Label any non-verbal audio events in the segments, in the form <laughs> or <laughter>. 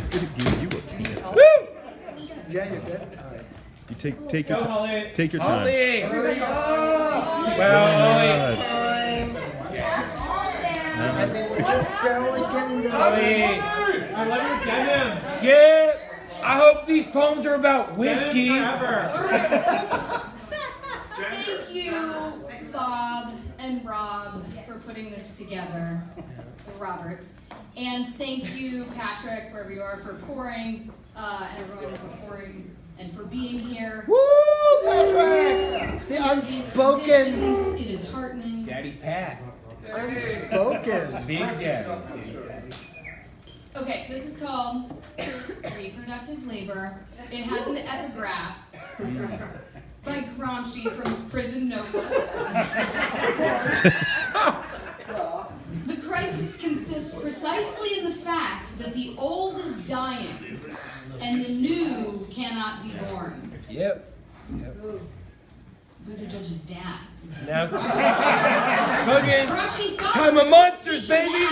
give you a. Woo! Yeah, you're good. All right. You take take your time. Take your time. Well, time. I mean, we're just barely getting Holly. I love your denim. Yeah. I hope these poems are about whiskey. Thank you, Bob and Rob, for putting this together, the Roberts. And thank you, Patrick, wherever you are, for pouring, uh, and everyone for pouring and for being here. Woo, Patrick! The unspoken, It is heartening. Daddy Pat. unspoken. Big Daddy. Okay, this is called Reproductive Labor. It has an epigraph by Gramsci from his prison notebooks. <laughs> crisis consists precisely in the fact that the old is dying and the new cannot be born. Yep. Ooh. Buttigieg's dad. Now, <laughs> Cooking. Time of monsters, baby.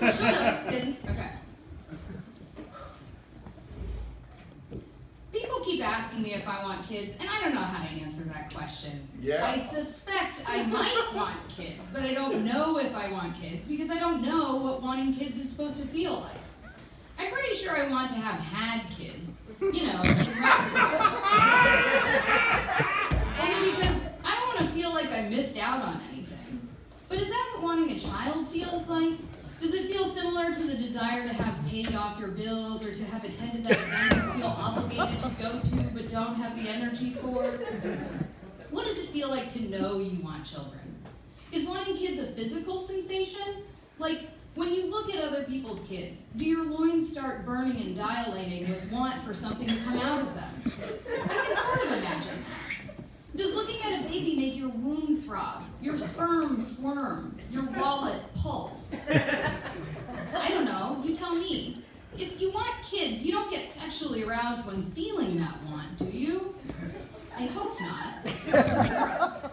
Should've, didn't. Okay. People keep asking me if I want kids, and I don't know how to answer that question. Yeah. I suspect I might want kids, but I don't know if I want kids because I don't know what wanting kids is supposed to feel like. I'm pretty sure I want to have had kids, you know. Only because I don't want to feel like I missed out on anything. But is that what wanting a child feels like? Does it feel similar to the desire to have paid off your bills or to have attended that event you feel obligated to go to but don't have the energy for? What does it feel like to know you want children? Is wanting kids a physical sensation? Like, when you look at other people's kids, do your loins start burning and dilating with want for something to come out of them? I can sort of imagine that. Does looking at a baby make your womb throb, your sperm squirm, your wallet pulse? I don't know, you tell me. If you want kids, you don't get sexually aroused when feeling that want, do you? I hope not. <laughs>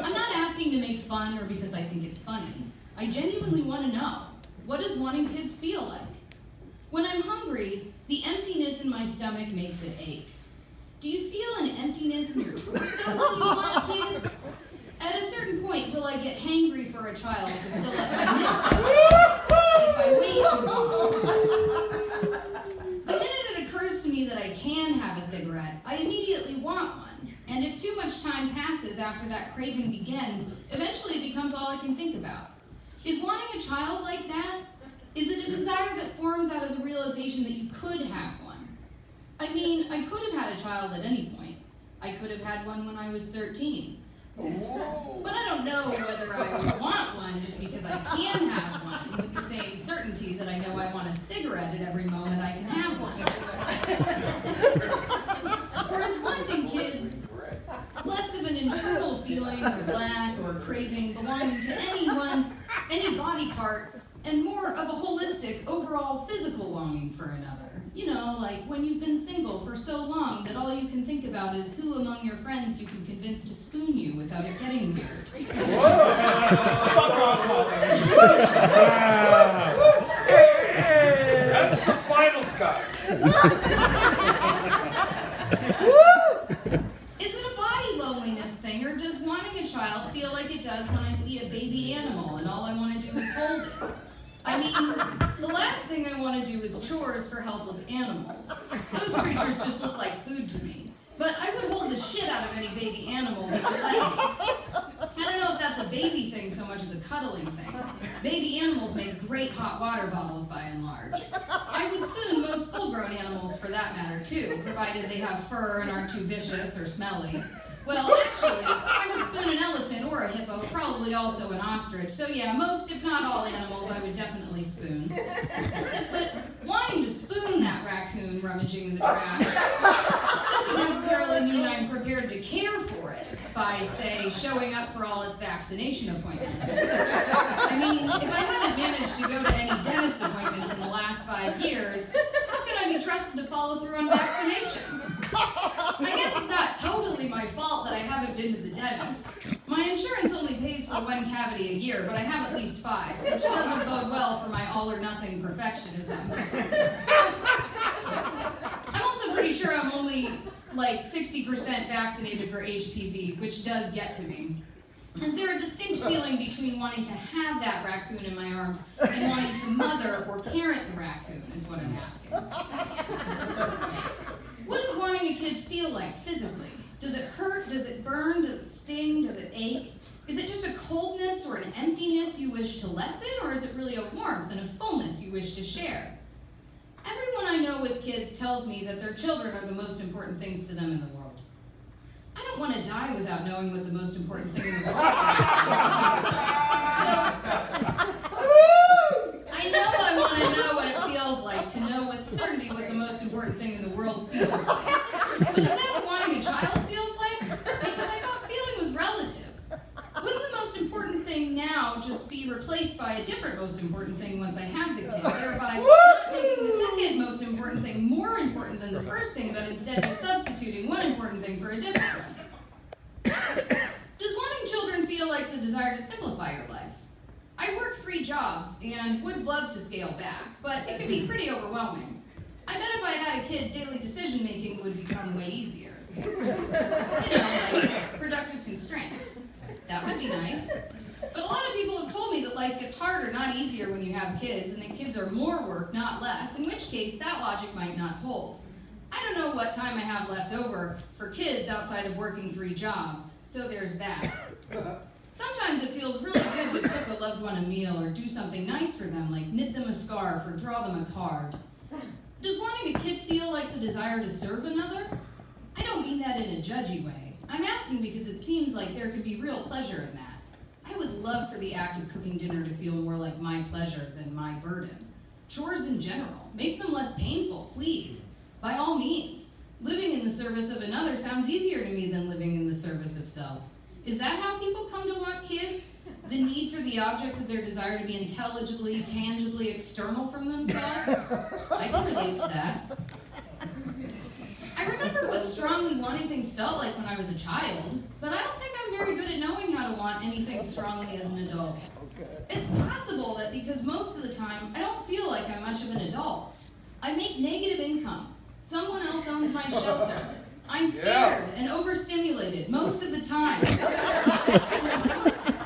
I'm not asking to make fun or because I think it's funny. I genuinely want to know what does wanting kids feel like? When I'm hungry, the emptiness in my stomach makes it ache. Do you feel an emptiness in your torso when you want kids? At a certain point, will I get hangry for a child to fill up my mitts if I wait too long? The minute it occurs to me that I can have a cigarette, I immediately want one. And if too much time passes after that craving begins, eventually it becomes all I can think about. Is wanting a child like that? Is it a desire that forms out of the realization that you could have one? I mean, I could have had a child at any point. I could have had one when I was 13. But I don't know whether I would want one just because I can have one with the same certainty that I know I want a cigarette at every moment I can have one. <laughs> Whereas wanting kids, less of an internal feeling of lack or craving belonging to anyone, any body part, and more of a holistic, overall physical longing for another. You know, like when you've been single for so long that all you can think about is who among your friends you can convince to spoon you without it getting weird. <laughs> That's the final, Scott. <laughs> Is it a body loneliness thing, or does wanting a child feel like it does when I see a baby animal and all I want to do is hold it? I mean, the last thing I want to do is chores for helpless animals. Those creatures just look like food to me. But I would hold the shit out of any baby animal. I don't know if that's a baby thing so much as a cuddling thing. Baby animals make great hot water bottles by and large. I would spoon most full-grown animals for that matter too, provided they have fur and aren't too vicious or smelly. Well, actually, I would spoon an elephant or a hippo, probably also an ostrich. So yeah, most, if not all animals, I would definitely spoon. But wanting to spoon that raccoon rummaging in the trash doesn't necessarily mean I'm prepared to care for it by, say, showing up for all its vaccination appointments. I mean, if I haven't managed to go to any dentist appointments in the last five years, how can I be trusted to follow through on vaccinations? I guess it's not totally my fault that I haven't been to the dentist. My insurance only pays for one cavity a year, but I have at least five, which doesn't bode well for my all or nothing perfectionism. I'm also pretty sure I'm only like 60% vaccinated for HPV, which does get to me. Is there a distinct feeling between wanting to have that raccoon in my arms and wanting to mother or parent the raccoon, is what I'm asking. What does wanting a kid feel like physically? Does it hurt? Does it burn? Does it sting? Does it ache? Is it just a coldness or an emptiness you wish to lessen, or is it really a warmth and a fullness you wish to share? Everyone I know with kids tells me that their children are the most important things to them in the world. I don't want to die without knowing what the most important thing in the world is. So, I know I want to know what it feels like to know with certainty what the most important thing in the world feels like. But is that what wanting a child feels like? Because I thought feeling was relative. Wouldn't the most important thing now just be replaced by a different most important thing once I have the kid, thereby not making the second most important thing more important than the first thing, but instead just substituting one important thing for a different one? Does wanting children feel like the desire to simplify your life? I work three jobs and would love to scale back, but it can be pretty overwhelming. I bet if I had a kid, daily decision making would become way easier. You know, like productive constraints. That would be nice. But a lot of people have told me that life gets harder, not easier, when you have kids, and that kids are more work, not less, in which case that logic might not hold. I don't know what time I have left over for kids outside of working three jobs, so there's that. Sometimes it feels really good to cook a loved one a meal or do something nice for them, like knit them a scarf or draw them a card. Does wanting a kid feel like the desire to serve another? I don't mean that in a judgy way. I'm asking because it seems like there could be real pleasure in that. I would love for the act of cooking dinner to feel more like my pleasure than my burden. Chores in general, make them less painful, please. By all means. Living in the service of another sounds easier to me than living in the service of self. Is that how people come to want kids? The need for the object of their desire to be intelligibly, tangibly external from themselves? I can relate to that. I remember what strongly wanting things felt like when I was a child, but I don't think I'm very good at knowing how to want anything strongly as an adult. It's possible that because most of the time I don't feel like I'm much of an adult. I make negative income. Someone else owns my shelter. I'm scared and overstimulated most of the time.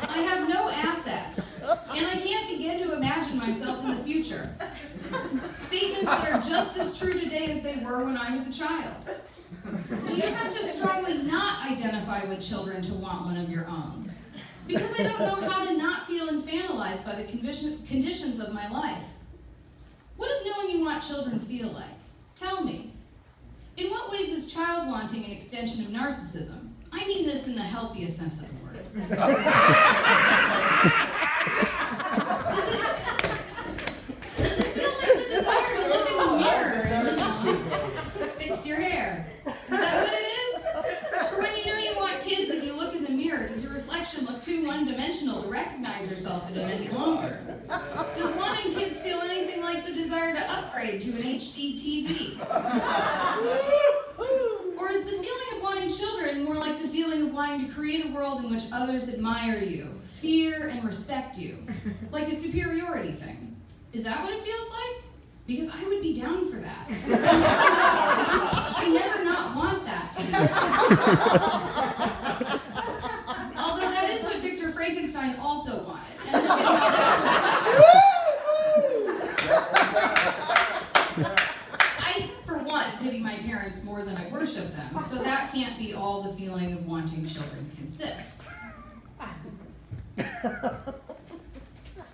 I have no assets, and I can't begin to imagine myself in the future. Statements that are just as true today as they were when I was a child. Do you have to strongly not identify with children to want one of your own? Because I don't know how to not feel infantilized by the condition, conditions of my life. What does knowing you want children feel like? Tell me. In what ways is child wanting an extension of narcissism? I mean this in the healthiest sense of the word. <laughs> Does it, does it feel like the desire to look in the mirror and just fix your hair? Is that what it is? Or when you know you want kids and you look in the mirror, does your reflection look too one-dimensional to recognize yourself in it any longer? Does wanting kids feel anything like the desire to upgrade to an HD TV? Or is the feeling of wanting children more like the feeling of wanting to create a world in which others admire you, fear and respect you, <laughs> like a superiority thing? Is that what it feels like? Because I would be down for that. <laughs> I never not want that to be. <laughs> Although that is what Victor Frankenstein also wanted. And look at how that I, for one, pity my parents more than I worship them, so that can't be all the feeling of wanting children consists.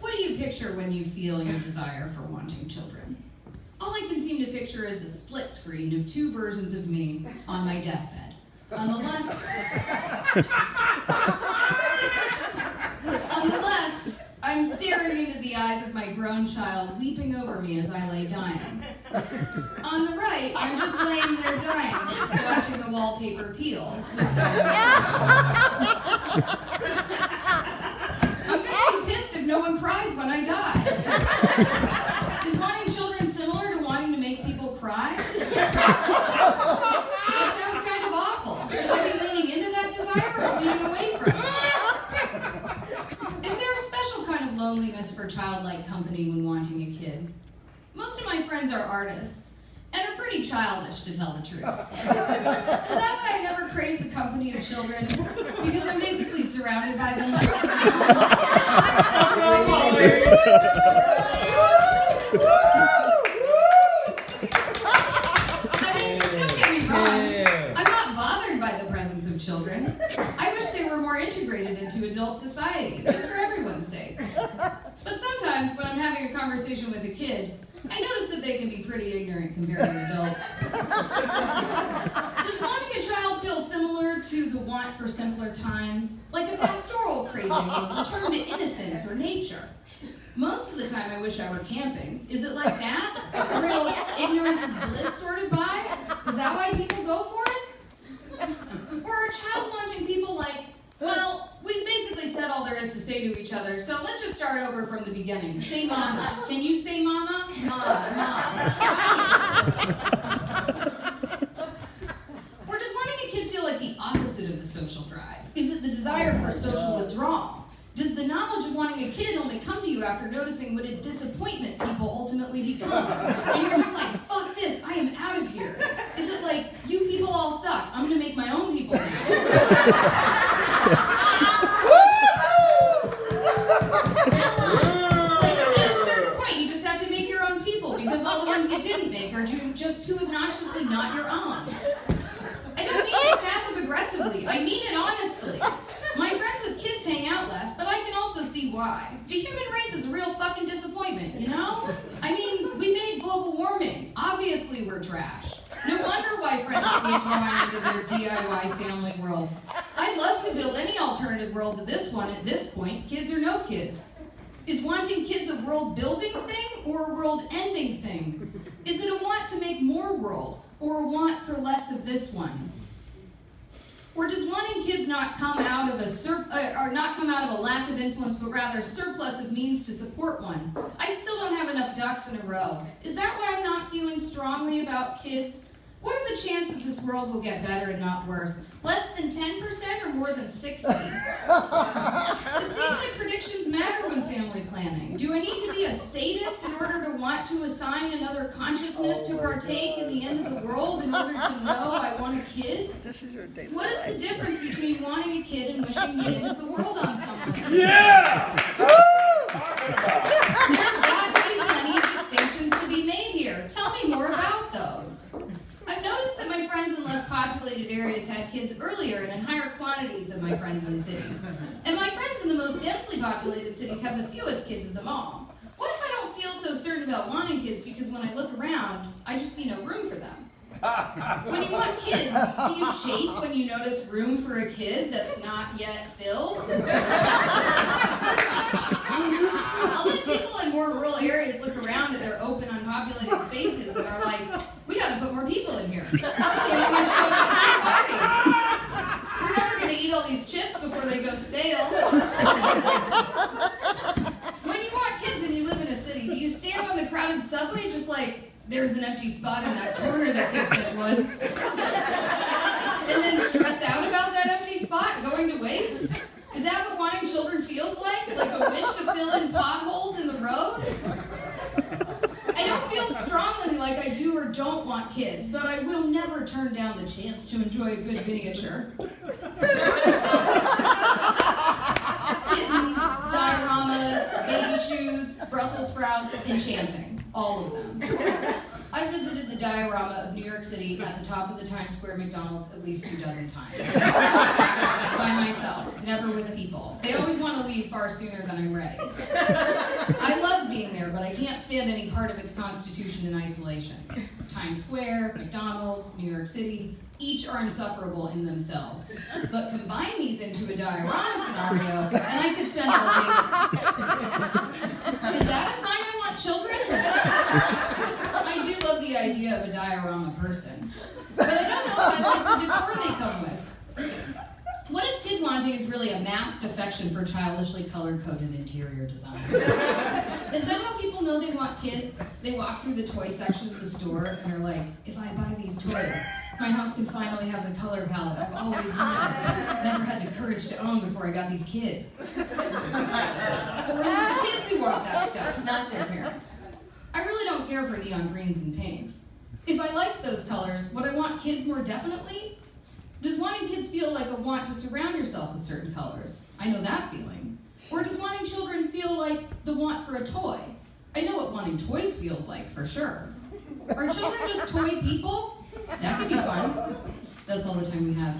What do you picture when you feel your desire for wanting children? All I can seem to picture is a split screen of two versions of me on my deathbed. On the left, on the left, I'm staring into the eyes of my grown child, weeping over me as I lay dying. On the right, I'm just laying there dying, watching the wallpaper peel. <laughs> I'm gonna be pissed if no one cries when I die. Is wanting children similar to wanting to make people cry? That sounds kind of awful. Should I be leaning into that desire or leaning away from it? Is friends are artists and are pretty childish, to tell the truth. <laughs> That why I never crave the company of children? Because I'm basically surrounded by them. <laughs> I mean, don't get me wrong. I'm not bothered by the presence of children. I wish they were more integrated into adult society, just for everyone's sake. But sometimes when I'm having a conversation with a kid, I notice that they can be pretty ignorant compared to adults. Does wanting a child feel similar to the want for simpler times? Like a pastoral craving to return to innocence or nature? Most of the time I wish I were camping. Is it like that? A real ignorance is bliss sort of vibe? Is that why people go for it? Or are child wanting people like, well, we basically said all there is to say to each other, so let's just start over from the beginning. Say mama. Can you say mama? Mom, mom. <laughs> Or does wanting a kid feel like the opposite of the social drive? Is it the desire for social withdrawal? Does the knowledge of wanting a kid only come to you after noticing what a disappointment people ultimately become? And you're just like, fuck this, I am out of here. Is it like, you people all suck, I'm gonna make my own people now? Like, at a certain point, you just have to make your own people because all the ones you didn't make are just too obnoxiously not your own. I don't mean it passive aggressively. I mean it honestly. My friends with kids hang out less, but I can also see why. The human race is a real fucking disappointment, you know? I mean, we made global warming. Obviously, we're trash. No wonder why friends get drawn into their DIY family worlds. I'd love to build any alternative world to this one at this point, kids or no kids. Is wanting kids a world building thing or a world ending thing? Is it a want to make more world or a want for less of this one? Or does wanting kids not come out of a sur- uh, or not come out of a lack of influence, but rather a surplus of means to support one? I still don't have enough ducks in a row. Is that why I'm not feeling strongly about kids? What are the chances this world will get better and not worse? Less than 10% or more than 60? <laughs> It seems like predictions matter when family planning. Do I need to be a sadist in order to want to assign another consciousness to oh partake in the end of the world in order to know I want a kid? This is your daily What is the difference between wanting a kid and wishing the end of the world on someone? Yeah! There's got to be plenty of distinctions to be made here. Tell me more about those. I've noticed that my friends in less populated areas had kids earlier and in higher quantities than my friends in the cities. And my friends in the most densely populated cities have the fewest kids of them all. What if I don't feel so certain about wanting kids because when I look around, I just see no room for them? When you want kids, do you chafe when you notice room for a kid that's not yet filled? <laughs> I'll let people in more rural areas look around at their open, unpopulated spaces and are like, we gotta put more people in here. <laughs> To party. We're never gonna eat all these chips before they go stale. When you want kids and you live in a city, do you stand on the crowded subway just like, there's an empty spot in that corner that could fit one? And then stress out about that empty spot going to waste? Is that what wanting children feels like? Like a wish to fill in potholes in the road? I don't feel strongly like I do or don't want kids, but I will never turn down the chance to enjoy a good miniature. <laughs> Kittens, dioramas, baby shoes, Brussels sprouts, enchanting. All of them. I visited the diorama of New York City at the top of the Times Square McDonald's at least two dozen times. <laughs> By myself, never with people. They always want to leave far sooner than I'm ready. <laughs> I love being there, but I can't stand any part of its constitution in isolation. Times Square, McDonald's, New York City, each are insufferable in themselves. But combine these into a diorama scenario, and I could spend all <laughs> day. Is that a sign I want children? I do love the idea of a diorama person. But I don't know if I like the decor they come with. What if kid wanting is really a masked affection for childishly color-coded interior design? <laughs> Is that how people know they want kids? They walk through the toy section of the store and are like, if I buy these toys, my house can finally have the color palette I've always wanted. Never had the courage to own before I got these kids. Or the kids who want that stuff, not their parents? I really don't care for neon greens and pinks. If I like those colors, would I want kids more definitely? Does wanting kids feel like a want to surround yourself with certain colors? I know that feeling. Or does wanting children feel like the want for a toy? I know what wanting toys feels like for sure. Are children just toy people? That could be fun. That's all the time we have.